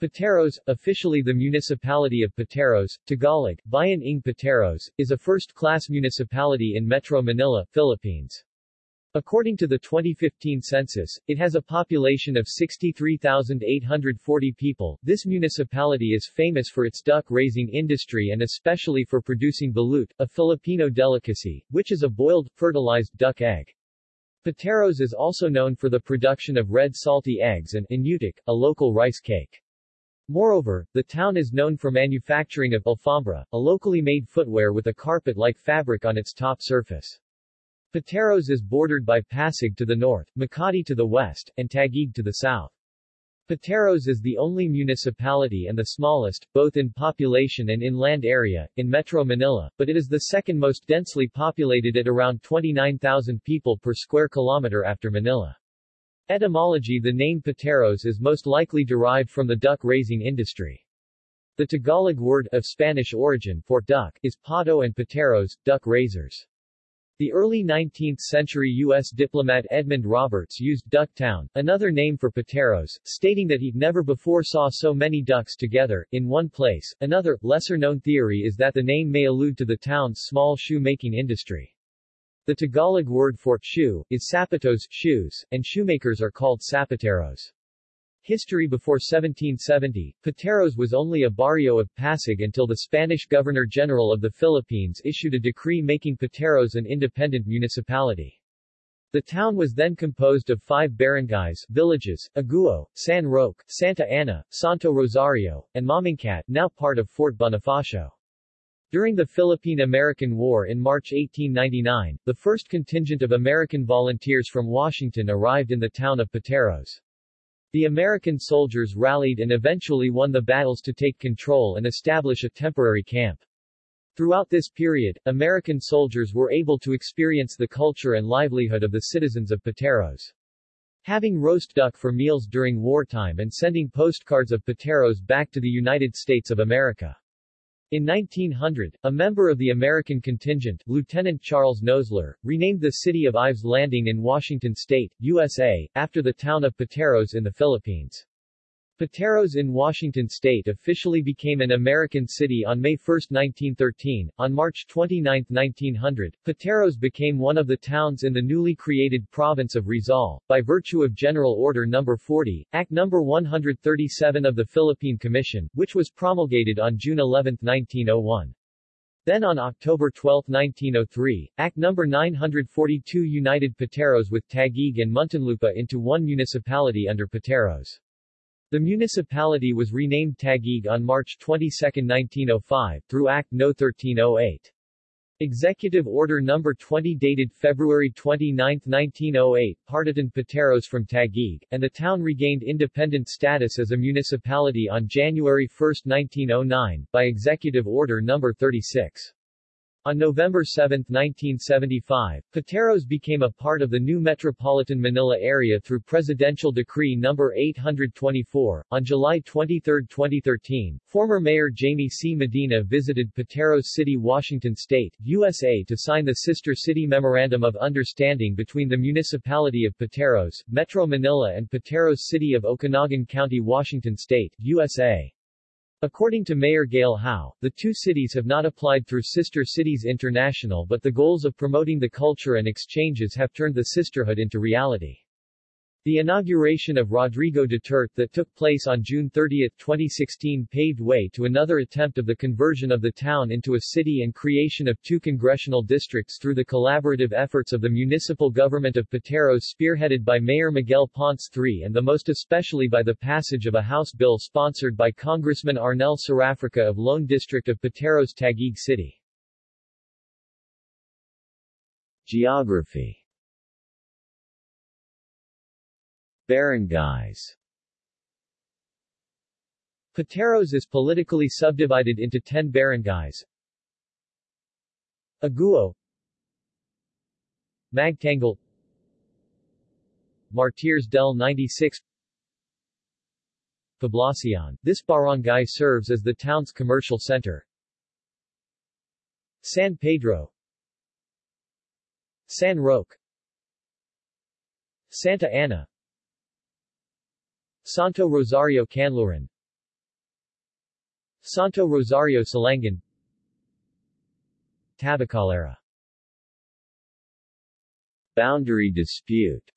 Pateros, officially the municipality of Pateros, Tagalog, Bayan ng Pateros, is a first-class municipality in Metro Manila, Philippines. According to the 2015 census, it has a population of 63,840 people. This municipality is famous for its duck-raising industry and especially for producing balut, a Filipino delicacy, which is a boiled, fertilized duck egg. Pateros is also known for the production of red salty eggs and inutak, a local rice cake. Moreover, the town is known for manufacturing of alfombra, a locally made footwear with a carpet-like fabric on its top surface. Pateros is bordered by Pasig to the north, Makati to the west, and Taguig to the south. Pateros is the only municipality and the smallest, both in population and in land area, in Metro Manila, but it is the second most densely populated at around 29,000 people per square kilometer after Manila. Etymology The name Pateros is most likely derived from the duck-raising industry. The Tagalog word, of Spanish origin, for duck, is pato and pateros, duck raisers. The early 19th-century U.S. diplomat Edmund Roberts used Ducktown, another name for Pateros, stating that he never before saw so many ducks together, in one place. Another, lesser-known theory is that the name may allude to the town's small shoe-making industry. The Tagalog word for shoe is sapatos shoes, and shoemakers are called sapateros. History Before 1770, Pateros was only a barrio of Pasig until the Spanish Governor-General of the Philippines issued a decree making Pateros an independent municipality. The town was then composed of five barangays villages, Aguho, San Roque, Santa Ana, Santo Rosario, and Mamingkat, now part of Fort Bonifacio. During the Philippine-American War in March 1899, the first contingent of American volunteers from Washington arrived in the town of Pateros. The American soldiers rallied and eventually won the battles to take control and establish a temporary camp. Throughout this period, American soldiers were able to experience the culture and livelihood of the citizens of Pateros. Having roast duck for meals during wartime and sending postcards of Pateros back to the United States of America. In 1900, a member of the American contingent, Lieutenant Charles Nosler, renamed the city of Ives Landing in Washington state, USA, after the town of Pateros in the Philippines. Pateros in Washington state officially became an American city on May 1, 1913. On March 29, 1900, Pateros became one of the towns in the newly created province of Rizal, by virtue of General Order No. 40, Act No. 137 of the Philippine Commission, which was promulgated on June 11, 1901. Then on October 12, 1903, Act No. 942 united Pateros with Taguig and Muntinlupa into one municipality under Pateros. The municipality was renamed Taguig on March 22, 1905, through Act No. 1308. Executive Order No. 20 dated February 29, 1908 partitioned Pateros from Taguig, and the town regained independent status as a municipality on January 1, 1909, by Executive Order No. 36. On November 7, 1975, Pateros became a part of the new metropolitan Manila area through Presidential Decree No. 824. On July 23, 2013, former Mayor Jaime C. Medina visited Pateros City, Washington State, USA to sign the Sister City Memorandum of Understanding between the Municipality of Pateros, Metro Manila and Pateros City of Okanogan County, Washington State, USA. According to Mayor Gail Howe, the two cities have not applied through Sister Cities International but the goals of promoting the culture and exchanges have turned the sisterhood into reality. The inauguration of Rodrigo Duterte that took place on June 30, 2016 paved way to another attempt of the conversion of the town into a city and creation of two congressional districts through the collaborative efforts of the municipal government of Pateros spearheaded by Mayor Miguel Ponce III and the most especially by the passage of a House bill sponsored by Congressman Arnel Cerafica of Lone District of Pateros Taguig City. Geography Barangays Pateros is politically subdivided into 10 barangays. Aguho Magtanggol Martires del 96 Poblacion. This barangay serves as the town's commercial center. San Pedro San Roque Santa Ana Santo Rosario Kanluran Santo Rosario Silangan Tabacalera. Boundary dispute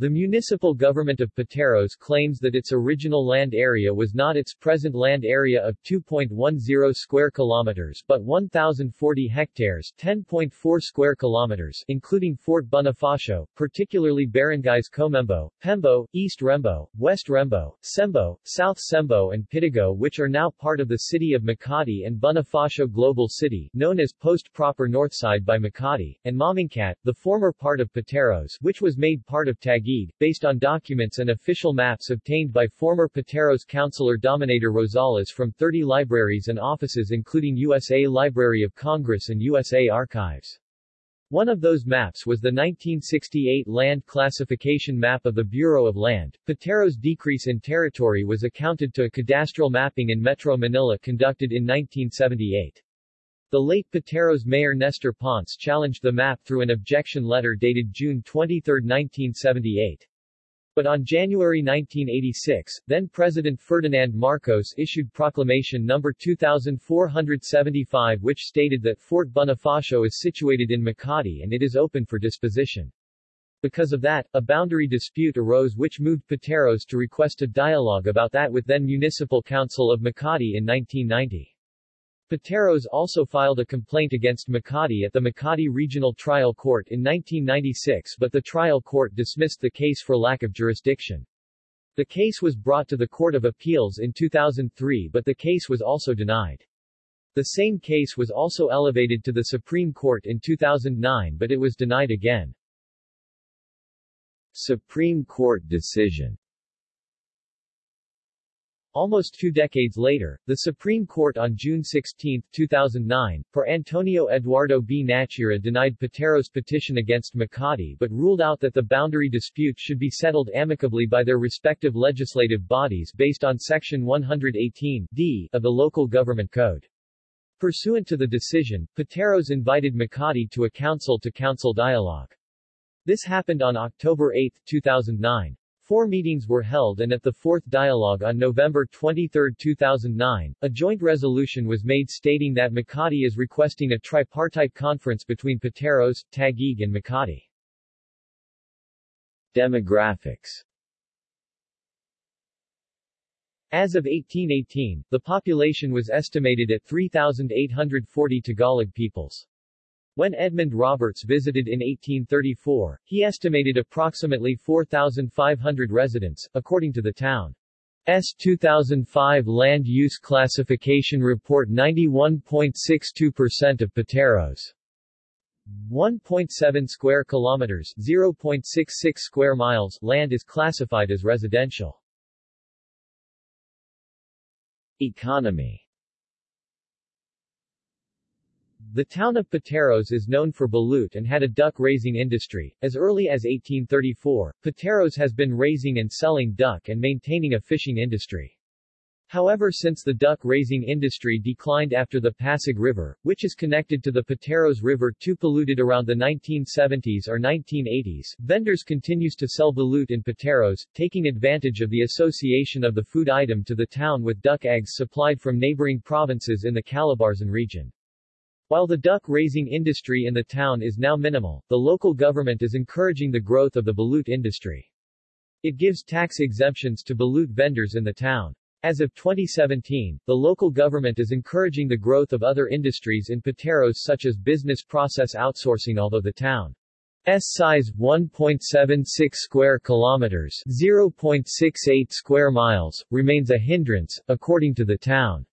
the municipal government of Pateros claims that its original land area was not its present land area of 2.10 square kilometers but 1040 hectares, 10.4 square kilometers, including Fort Bonifacio, particularly barangays Comembo, Pembo, East Rembo, West Rembo, Cembo, South Cembo and Pitogo which are now part of the city of Makati and Bonifacio Global City, known as Post Proper Northside by Makati, and Mamingkat, the former part of Pateros which was made part of Taguig based on documents and official maps obtained by former Pateros councilor Dominator Rosales from 30 libraries and offices including USA Library of Congress and USA Archives. One of those maps was the 1968 land classification map of the Bureau of Land. Patero's decrease in territory was accounted to a cadastral mapping in Metro Manila conducted in 1978. The late Pateros mayor Nestor Ponce challenged the map through an objection letter dated June 23, 1978. But on January 1986, then-President Ferdinand Marcos issued Proclamation No. 2475 which stated that Fort Bonifacio is situated in Makati and it is open for disposition. Because of that, a boundary dispute arose which moved Pateros to request a dialogue about that with then Municipal Council of Makati in 1990. Pateros also filed a complaint against Makati at the Makati Regional Trial Court in 1996 but the trial court dismissed the case for lack of jurisdiction. The case was brought to the Court of Appeals in 2003 but the case was also denied. The same case was also elevated to the Supreme Court in 2009 but it was denied again. Supreme Court decision Almost two decades later, the Supreme Court on June 16, 2009, for Antonio Eduardo B. Nachura denied Patero's petition against Makati but ruled out that the boundary dispute should be settled amicably by their respective legislative bodies based on Section 118 D of the Local Government Code. Pursuant to the decision, Pateros invited Makati to a council-to-council -council dialogue. This happened on October 8, 2009. Four meetings were held and at the fourth dialogue on November 23, 2009, a joint resolution was made stating that Makati is requesting a tripartite conference between Pateros, Taguig and Makati. Demographics As of 1818, the population was estimated at 3,840 Tagalog peoples. When Edmund Roberts visited in 1834, he estimated approximately 4,500 residents, according to the town. S 2005 Land Use Classification Report 91.62% of Pateros 1.7 square kilometers 0.66 square miles land is classified as residential. Economy the town of Pateros is known for balut and had a duck-raising industry. As early as 1834, Pateros has been raising and selling duck and maintaining a fishing industry. However since the duck-raising industry declined after the Pasig River, which is connected to the Pateros River too polluted around the 1970s or 1980s, vendors continues to sell balut in Pateros, taking advantage of the association of the food item to the town with duck eggs supplied from neighboring provinces in the Calabarzon region. While the duck-raising industry in the town is now minimal, the local government is encouraging the growth of the balut industry. It gives tax exemptions to balut vendors in the town. As of 2017, the local government is encouraging the growth of other industries in Pateros such as business process outsourcing although the town's size 1.76 square kilometers 0.68 square miles, remains a hindrance, according to the town.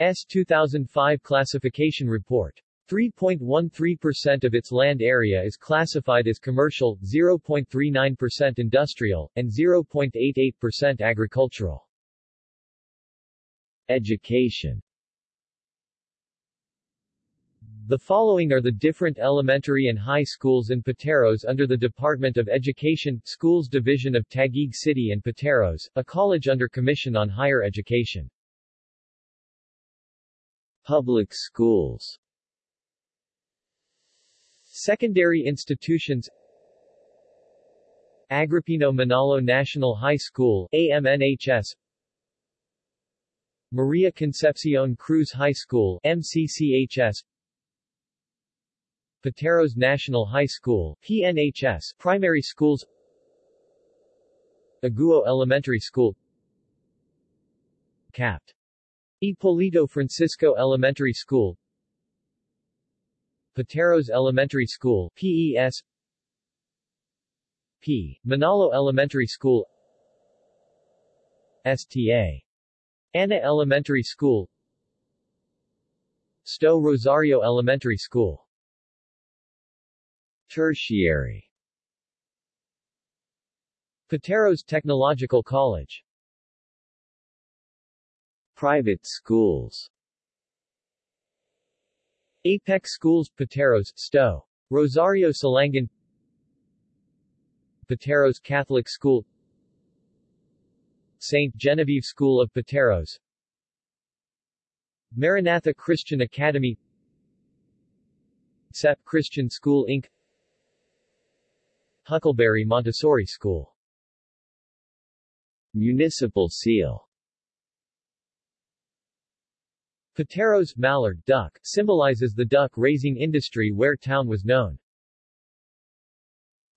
S 2005 classification report. 3.13% of its land area is classified as commercial, 0.39% industrial, and 0.88% agricultural. Education The following are the different elementary and high schools in Pateros under the Department of Education, Schools Division of Taguig City and Pateros, a college under Commission on Higher Education. Public schools. Secondary institutions. Agripino Manalo National High School AMNHS Maria Concepcion Cruz High School MCCHS Pateros National High School PNHS Primary Schools. Aguho Elementary School. Capt. Hipolito Francisco Elementary School Pateros Elementary School PES P. Manalo Elementary School STA. Ana Elementary School Sto Rosario Elementary School Tertiary Pateros Technological College Private schools Apex Schools Pateros, Sto. Rosario Silangan Pateros Catholic School St. Genevieve School of Pateros Maranatha Christian Academy CEP Christian School Inc. Huckleberry Montessori School Municipal seal Pateros mallard duck symbolizes the duck-raising industry where town was known.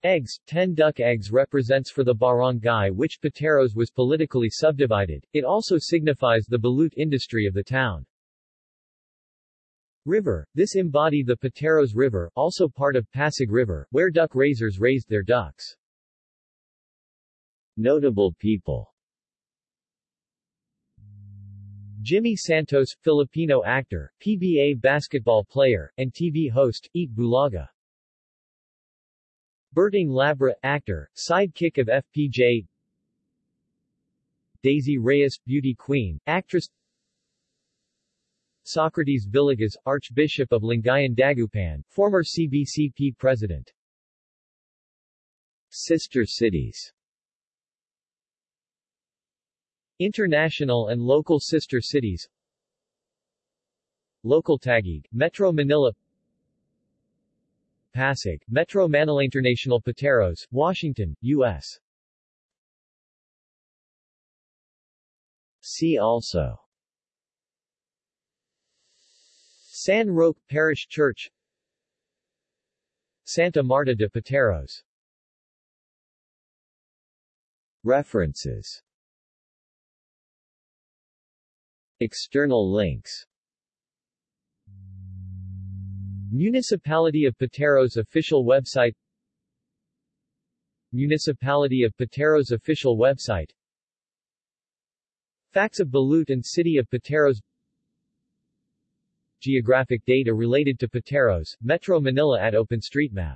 Eggs, 10 duck eggs represents for the barangay which Pateros was politically subdivided, it also signifies the balut industry of the town. River, this embodied the Pateros River, also part of Pasig River, where duck raisers raised their ducks. Notable people Jimmy Santos, Filipino actor, PBA basketball player, and TV host, Eat Bulaga. Berting Labra, actor, sidekick of FPJ Daisy Reyes, beauty queen, actress. Socrates Villegas, Archbishop of Lingayen Dagupan, former CBCP president. Sister cities International and local sister cities. Local Taguig, Metro Manila. Pasig, Metro Manila International Pateros, Washington, U.S. See also. San Roque Parish Church. Santa Marta de Pateros. References External links. Municipality of Pateros official website. Municipality of Pateros official website. Facts of Balut and City of Pateros. Geographic data related to Pateros, Metro Manila at OpenStreetMap